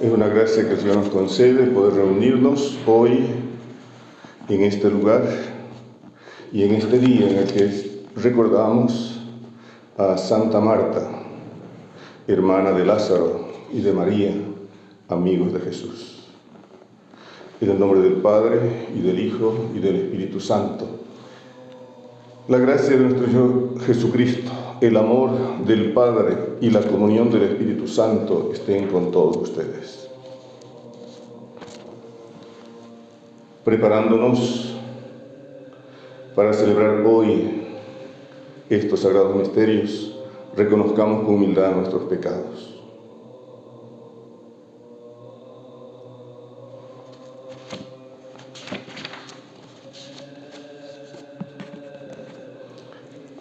Es una gracia que el Señor nos concede poder reunirnos hoy en este lugar y en este día en el que recordamos a Santa Marta, hermana de Lázaro y de María, amigos de Jesús. En el nombre del Padre y del Hijo y del Espíritu Santo. La gracia de nuestro Señor Jesucristo, el amor del Padre y la comunión del Espíritu Santo estén con todos ustedes. Preparándonos para celebrar hoy estos sagrados misterios, reconozcamos con humildad nuestros pecados.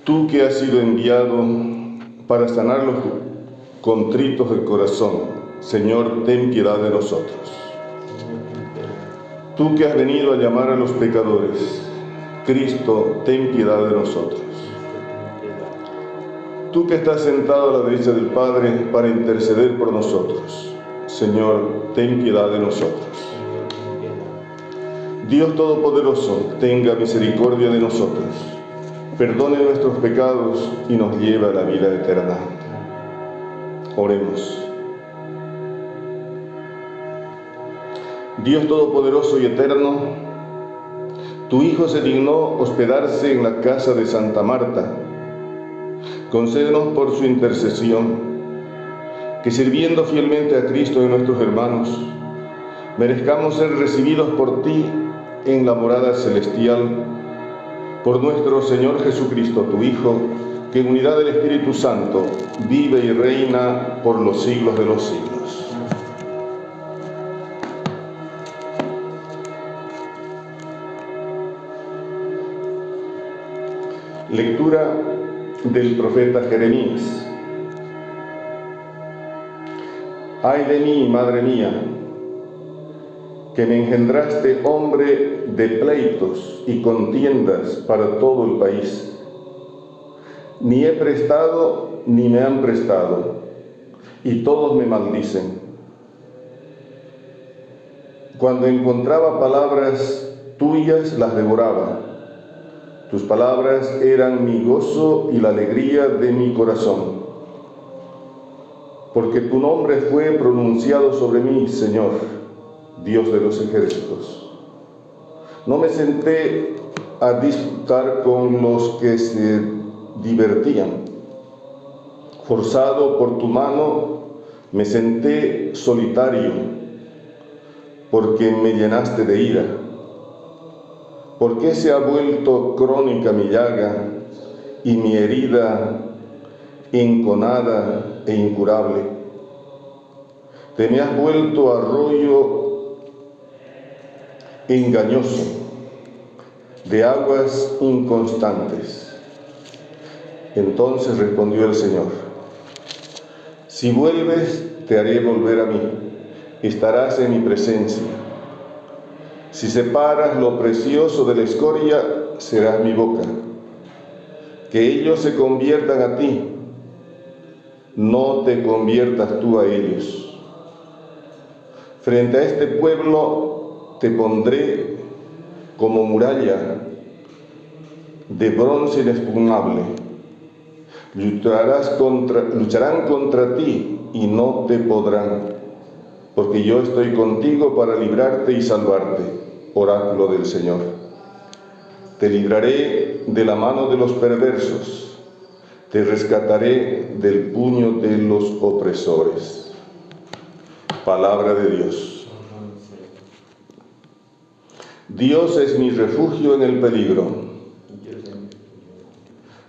Tú que has sido enviado para sanar los contritos del corazón, Señor, ten piedad de nosotros. Tú que has venido a llamar a los pecadores, Cristo, ten piedad de nosotros. Tú que estás sentado a la derecha del Padre para interceder por nosotros, Señor, ten piedad de nosotros. Dios Todopoderoso, tenga misericordia de nosotros, perdone nuestros pecados y nos lleve a la vida eterna. Oremos. Dios Todopoderoso y Eterno, tu Hijo se dignó hospedarse en la casa de Santa Marta. Concédenos por su intercesión que sirviendo fielmente a Cristo y a nuestros hermanos, merezcamos ser recibidos por ti en la morada celestial, por nuestro Señor Jesucristo, tu Hijo, que en unidad del Espíritu Santo vive y reina por los siglos de los siglos. Lectura del profeta Jeremías. Ay de mí, madre mía, que me engendraste hombre de pleitos y contiendas para todo el país. Ni he prestado ni me han prestado, y todos me maldicen. Cuando encontraba palabras tuyas, las devoraba tus palabras eran mi gozo y la alegría de mi corazón. Porque tu nombre fue pronunciado sobre mí, Señor, Dios de los ejércitos. No me senté a disputar con los que se divertían. Forzado por tu mano, me senté solitario, porque me llenaste de ira ¿Por qué se ha vuelto crónica mi llaga y mi herida enconada e incurable? Te me has vuelto arroyo engañoso de aguas inconstantes. Entonces respondió el Señor, si vuelves, te haré volver a mí, estarás en mi presencia si separas lo precioso de la escoria, serás mi boca. Que ellos se conviertan a ti, no te conviertas tú a ellos. Frente a este pueblo te pondré como muralla de bronce inexpugnable. Lucharán contra ti y no te podrán, porque yo estoy contigo para librarte y salvarte oráculo del Señor. Te libraré de la mano de los perversos, te rescataré del puño de los opresores. Palabra de Dios. Dios es mi refugio en el peligro.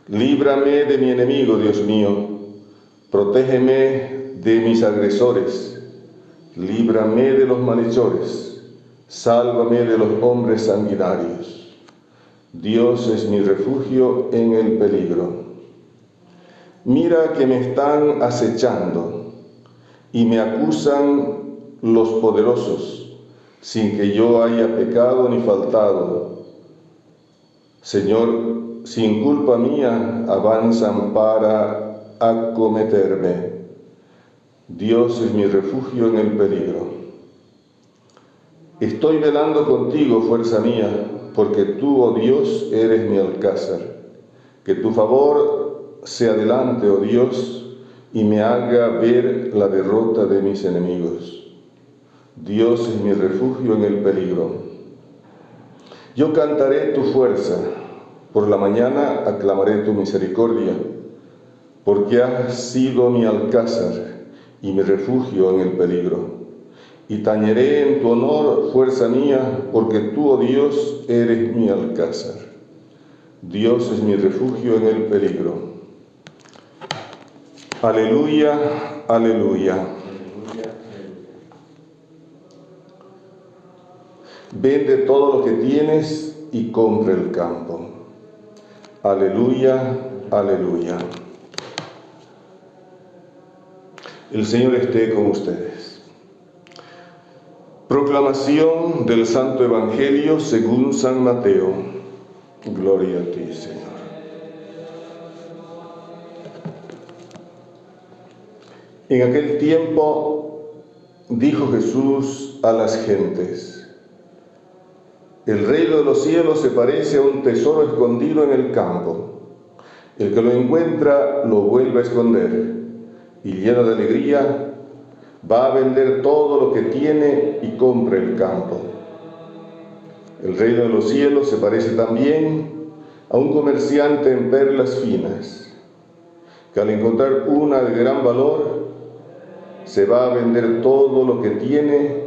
Líbrame de mi enemigo, Dios mío. Protégeme de mis agresores. Líbrame de los malhechores Sálvame de los hombres sanguinarios. Dios es mi refugio en el peligro. Mira que me están acechando y me acusan los poderosos, sin que yo haya pecado ni faltado. Señor, sin culpa mía avanzan para acometerme. Dios es mi refugio en el peligro. Estoy velando contigo, fuerza mía, porque tú, oh Dios, eres mi alcázar. Que tu favor se adelante, oh Dios, y me haga ver la derrota de mis enemigos. Dios es mi refugio en el peligro. Yo cantaré tu fuerza, por la mañana aclamaré tu misericordia, porque has sido mi alcázar y mi refugio en el peligro. Y tañeré en tu honor, fuerza mía, porque tú, oh Dios, eres mi alcázar. Dios es mi refugio en el peligro. Aleluya, aleluya. Vende todo lo que tienes y compre el campo. Aleluya, aleluya. El Señor esté con ustedes. Proclamación del Santo Evangelio según San Mateo. Gloria a ti, Señor. En aquel tiempo dijo Jesús a las gentes, el reino de los cielos se parece a un tesoro escondido en el campo. El que lo encuentra lo vuelve a esconder y lleno de alegría va a vender todo lo que tiene y compra el campo. El reino de los cielos se parece también a un comerciante en perlas finas, que al encontrar una de gran valor, se va a vender todo lo que tiene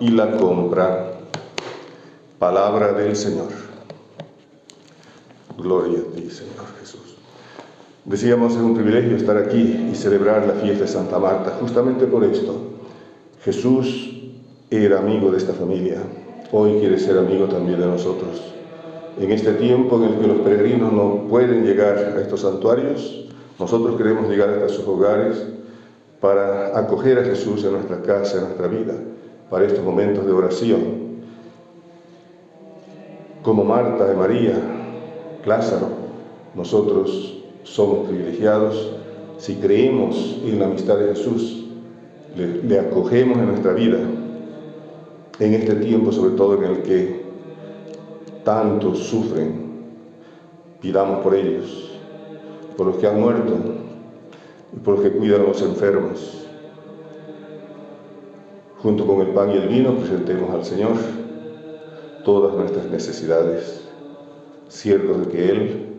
y la compra. Palabra del Señor. Gloria a ti, Señor Jesús. Decíamos, es un privilegio estar aquí y celebrar la fiesta de Santa Marta, justamente por esto. Jesús era amigo de esta familia, hoy quiere ser amigo también de nosotros. En este tiempo en el que los peregrinos no pueden llegar a estos santuarios, nosotros queremos llegar hasta sus hogares para acoger a Jesús en nuestra casa, en nuestra vida, para estos momentos de oración como Marta de María, Lázaro, nosotros somos privilegiados si creemos en la amistad de Jesús, le, acogemos en nuestra vida, en este tiempo sobre todo en el que tantos sufren, pidamos por ellos, por los que han muerto y por los que cuidan a los enfermos. Junto con el pan y el vino presentemos al Señor todas nuestras necesidades, ciertos de que Él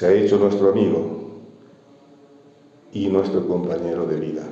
se ha hecho nuestro amigo y nuestro compañero de vida.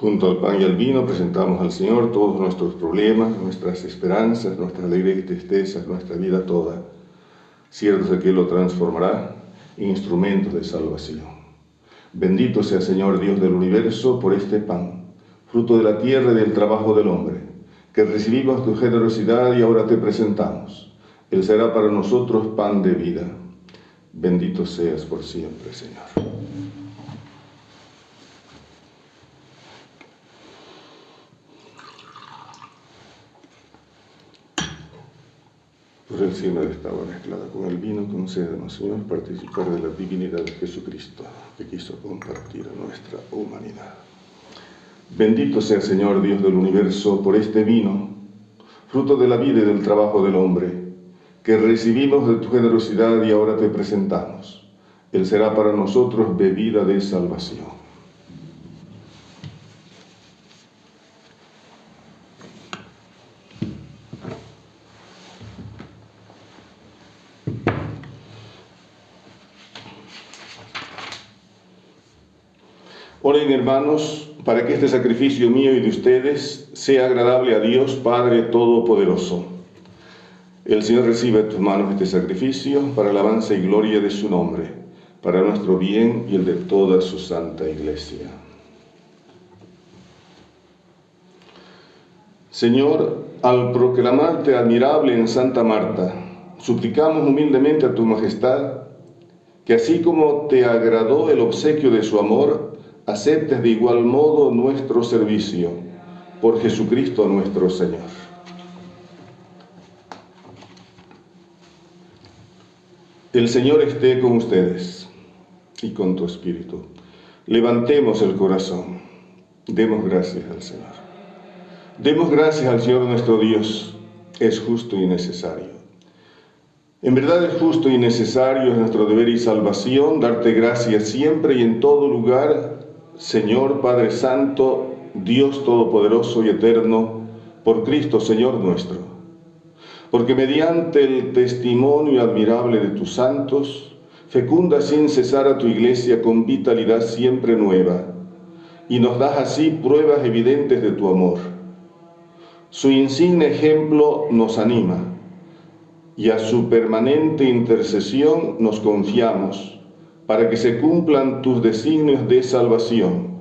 Junto al pan y al vino presentamos al Señor todos nuestros problemas, nuestras esperanzas, nuestras alegrías y tristezas, nuestra vida toda, ciertos de que Él lo transformará en instrumentos de salvación. Bendito sea Señor Dios del universo por este pan, fruto de la tierra y del trabajo del hombre, que recibimos tu generosidad y ahora te presentamos. Él será para nosotros pan de vida. Bendito seas por siempre, Señor. Por encima de esta agua mezclada con el vino, concédenos, Señor, participar de la divinidad de Jesucristo, que quiso compartir nuestra humanidad. Bendito sea, Señor, Dios del universo, por este vino, fruto de la vida y del trabajo del hombre, que recibimos de tu generosidad y ahora te presentamos. Él será para nosotros bebida de salvación. Hermanos para que este sacrificio mío y de ustedes sea agradable a Dios Padre Todopoderoso. El Señor recibe de tus manos este sacrificio para alabanza y gloria de su nombre, para nuestro bien y el de toda su santa iglesia. Señor, al proclamarte admirable en Santa Marta, suplicamos humildemente a tu majestad que así como te agradó el obsequio de su amor, aceptes de igual modo nuestro servicio por Jesucristo nuestro Señor. El Señor esté con ustedes y con tu espíritu. Levantemos el corazón. Demos gracias al Señor. Demos gracias al Señor nuestro Dios. Es justo y necesario. En verdad es justo y necesario, es nuestro deber y salvación, darte gracias siempre y en todo lugar Señor Padre Santo, Dios Todopoderoso y Eterno, por Cristo Señor nuestro. Porque mediante el testimonio admirable de tus santos, fecunda sin cesar a tu iglesia con vitalidad siempre nueva, y nos das así pruebas evidentes de tu amor. Su insigne ejemplo nos anima, y a su permanente intercesión nos confiamos para que se cumplan tus designios de salvación.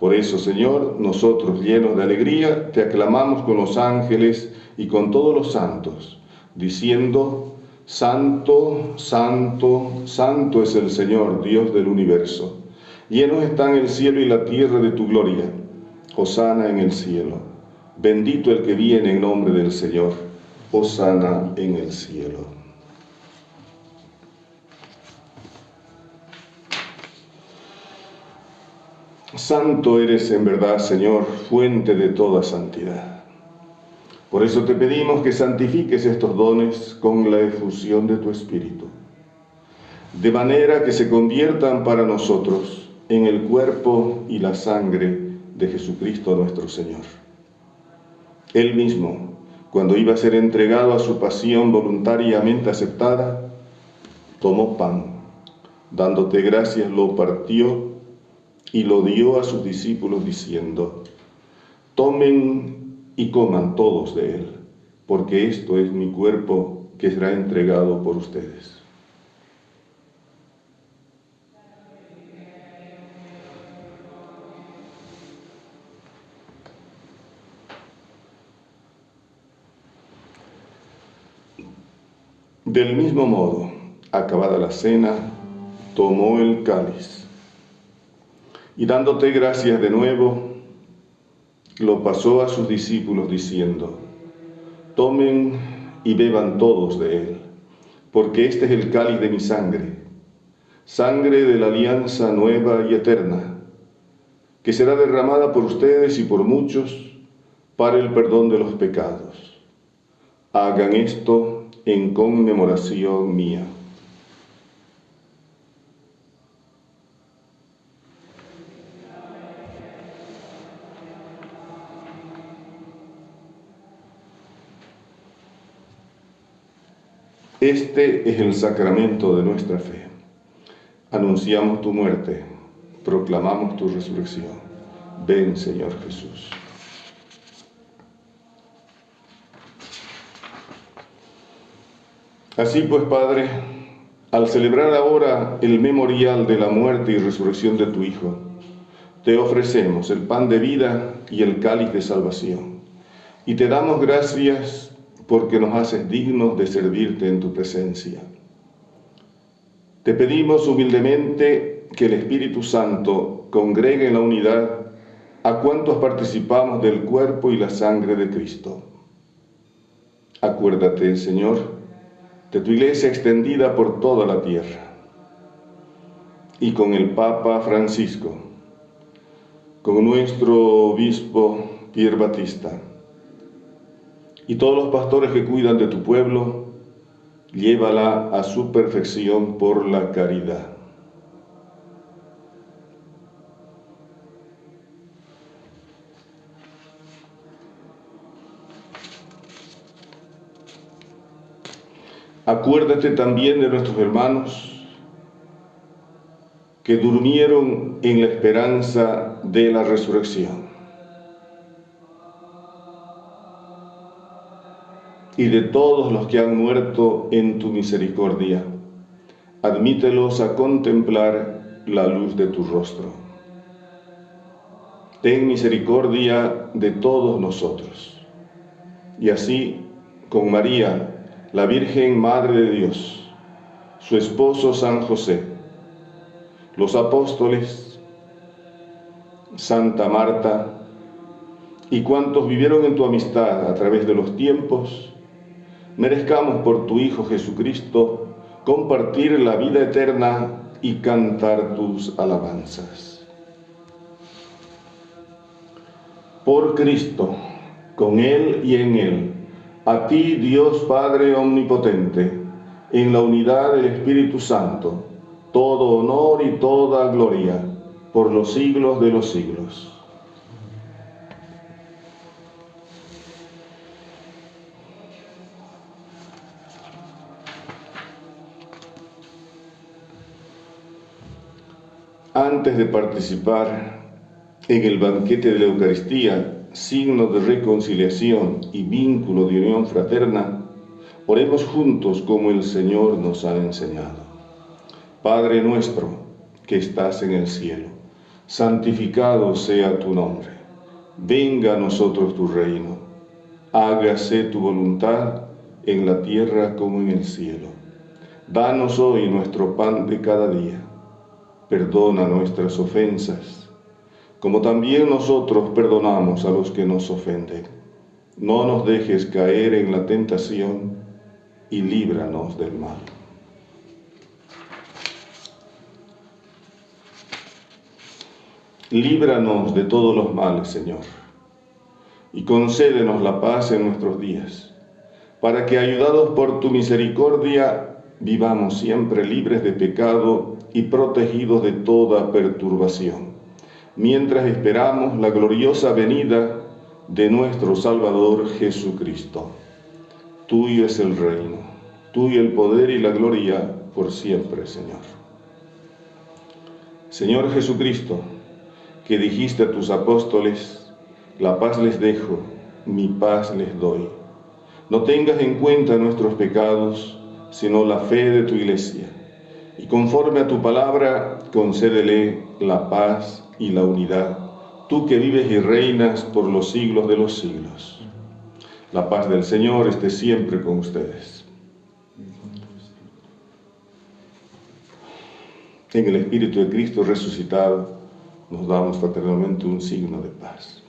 Por eso, Señor, nosotros llenos de alegría, te aclamamos con los ángeles y con todos los santos, diciendo, Santo, Santo, Santo es el Señor, Dios del universo. Llenos están el cielo y la tierra de tu gloria. Hosana en el cielo. Bendito el que viene en nombre del Señor. Hosana en el cielo. Santo eres en verdad, Señor, fuente de toda santidad. Por eso te pedimos que santifiques estos dones con la efusión de tu Espíritu, de manera que se conviertan para nosotros en el cuerpo y la sangre de Jesucristo nuestro Señor. Él mismo, cuando iba a ser entregado a su pasión voluntariamente aceptada, tomó pan, dándote gracias, lo partió y lo dio a sus discípulos diciendo, tomen y coman todos de él, porque esto es mi cuerpo que será entregado por ustedes. Del mismo modo, acabada la cena, tomó el cáliz y dándote gracias de nuevo, lo pasó a sus discípulos diciendo, tomen y beban todos de él, porque este es el cáliz de mi sangre, sangre de la alianza nueva y eterna, que será derramada por ustedes y por muchos para el perdón de los pecados. Hagan esto en conmemoración mía. Este es el sacramento de nuestra fe. Anunciamos tu muerte, proclamamos tu resurrección. Ven, Señor Jesús. Así pues, Padre, al celebrar ahora el memorial de la muerte y resurrección de tu Hijo, te ofrecemos el pan de vida y el cáliz de salvación. Y te damos gracias porque nos haces dignos de servirte en tu presencia. Te pedimos humildemente que el Espíritu Santo congregue en la unidad a cuantos participamos del cuerpo y la sangre de Cristo. Acuérdate, Señor, de tu iglesia extendida por toda la tierra y con el Papa Francisco, con nuestro obispo Pierre Batista, y todos los pastores que cuidan de tu pueblo, llévala a su perfección por la caridad. Acuérdate también de nuestros hermanos que durmieron en la esperanza de la resurrección. Y de todos los que han muerto en tu misericordia, admítelos a contemplar la luz de tu rostro. Ten misericordia de todos nosotros. Y así, con María, la Virgen Madre de Dios, su esposo San José, los apóstoles, Santa Marta y cuantos vivieron en tu amistad a través de los tiempos, merezcamos por tu Hijo Jesucristo compartir la vida eterna y cantar tus alabanzas. Por Cristo, con Él y en Él, a ti Dios Padre Omnipotente, en la unidad del Espíritu Santo, todo honor y toda gloria por los siglos de los siglos. Antes de participar en el banquete de la Eucaristía, signo de reconciliación y vínculo de unión fraterna, oremos juntos como el Señor nos ha enseñado. Padre nuestro que estás en el cielo, santificado sea tu nombre. Venga a nosotros tu reino. Hágase tu voluntad en la tierra como en el cielo. Danos hoy nuestro pan de cada día. Perdona nuestras ofensas, como también nosotros perdonamos a los que nos ofenden. No nos dejes caer en la tentación y líbranos del mal. Líbranos de todos los males, Señor, y concédenos la paz en nuestros días, para que, ayudados por tu misericordia, vivamos siempre libres de pecado y protegidos de toda perturbación, mientras esperamos la gloriosa venida de nuestro Salvador Jesucristo. Tuyo es el reino, tuyo el poder y la gloria por siempre, Señor. Señor Jesucristo, que dijiste a tus apóstoles, la paz les dejo, mi paz les doy. No tengas en cuenta nuestros pecados, sino la fe de tu iglesia. Y conforme a tu palabra, concédele la paz y la unidad, tú que vives y reinas por los siglos de los siglos. La paz del Señor esté siempre con ustedes. En el Espíritu de Cristo resucitado, nos damos fraternalmente un signo de paz.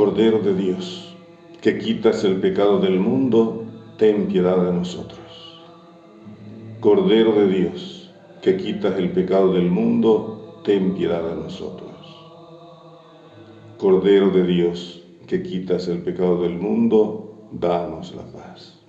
Cordero de Dios, que quitas el pecado del mundo, ten piedad de nosotros. Cordero de Dios, que quitas el pecado del mundo, ten piedad de nosotros. Cordero de Dios, que quitas el pecado del mundo, danos la paz.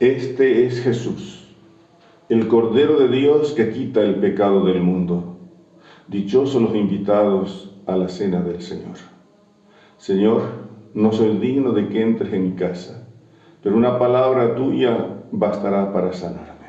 Este es Jesús, el Cordero de Dios que quita el pecado del mundo. Dichosos los invitados a la cena del Señor. Señor, no soy digno de que entres en mi casa, pero una palabra tuya bastará para sanar.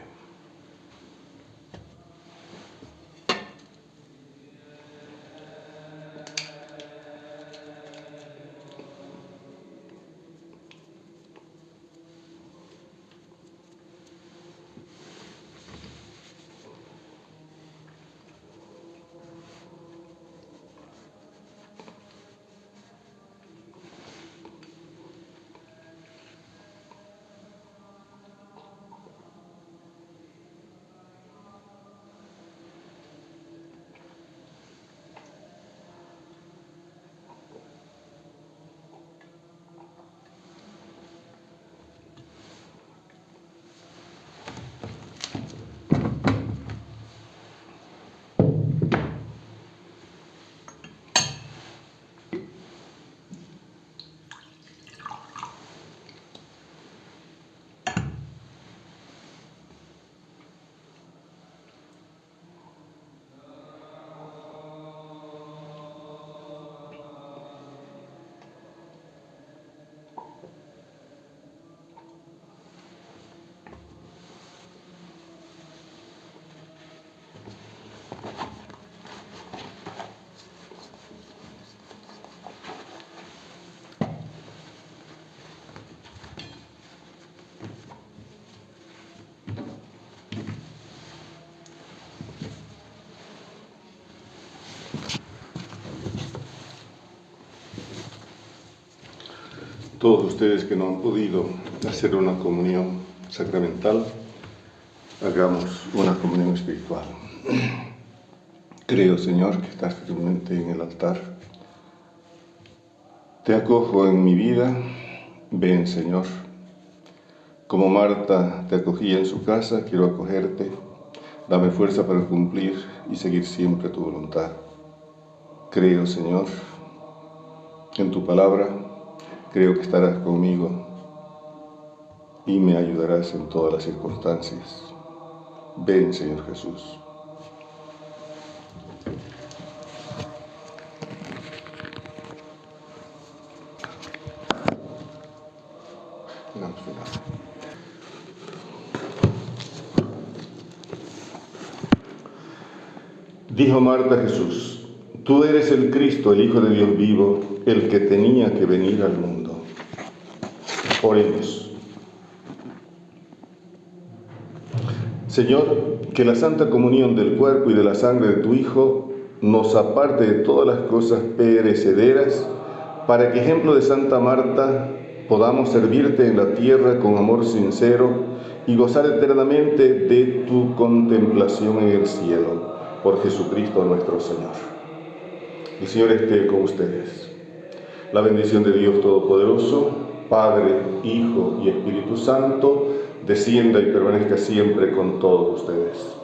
Todos ustedes que no han podido hacer una comunión sacramental, hagamos una comunión espiritual. Creo, Señor, que estás firmemente en el altar. Te acojo en mi vida. Ven, Señor. Como Marta te acogía en su casa, quiero acogerte. Dame fuerza para cumplir y seguir siempre tu voluntad. Creo, Señor, en tu palabra Creo que estarás conmigo y me ayudarás en todas las circunstancias. Ven, Señor Jesús. Dijo Marta Jesús, tú eres el Cristo, el Hijo de Dios vivo, el que tenía que venir al mundo. Oremos. Señor, que la santa comunión del cuerpo y de la sangre de tu Hijo nos aparte de todas las cosas perecederas, para que, ejemplo de Santa Marta, podamos servirte en la tierra con amor sincero y gozar eternamente de tu contemplación en el cielo, por Jesucristo nuestro Señor. El Señor esté con ustedes. La bendición de Dios Todopoderoso, Padre, Hijo y Espíritu Santo, descienda y permanezca siempre con todos ustedes.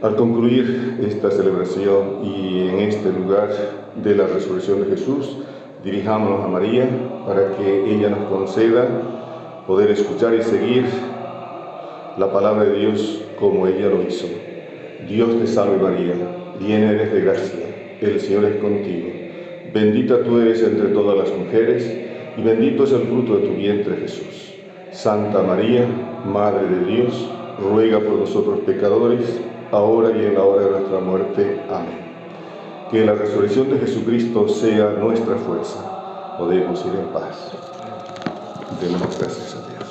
Al concluir esta celebración y en este lugar de la resurrección de Jesús, dirijámonos a María para que ella nos conceda poder escuchar y seguir la palabra de Dios como ella lo hizo. Dios te salve María, llena eres de gracia, el Señor es contigo. Bendita tú eres entre todas las mujeres, y bendito es el fruto de tu vientre Jesús. Santa María, Madre de Dios, ruega por nosotros pecadores, ahora y en la hora de nuestra muerte. Amén. Que la resurrección de Jesucristo sea nuestra fuerza. Podemos ir en paz. Demos gracias a Dios.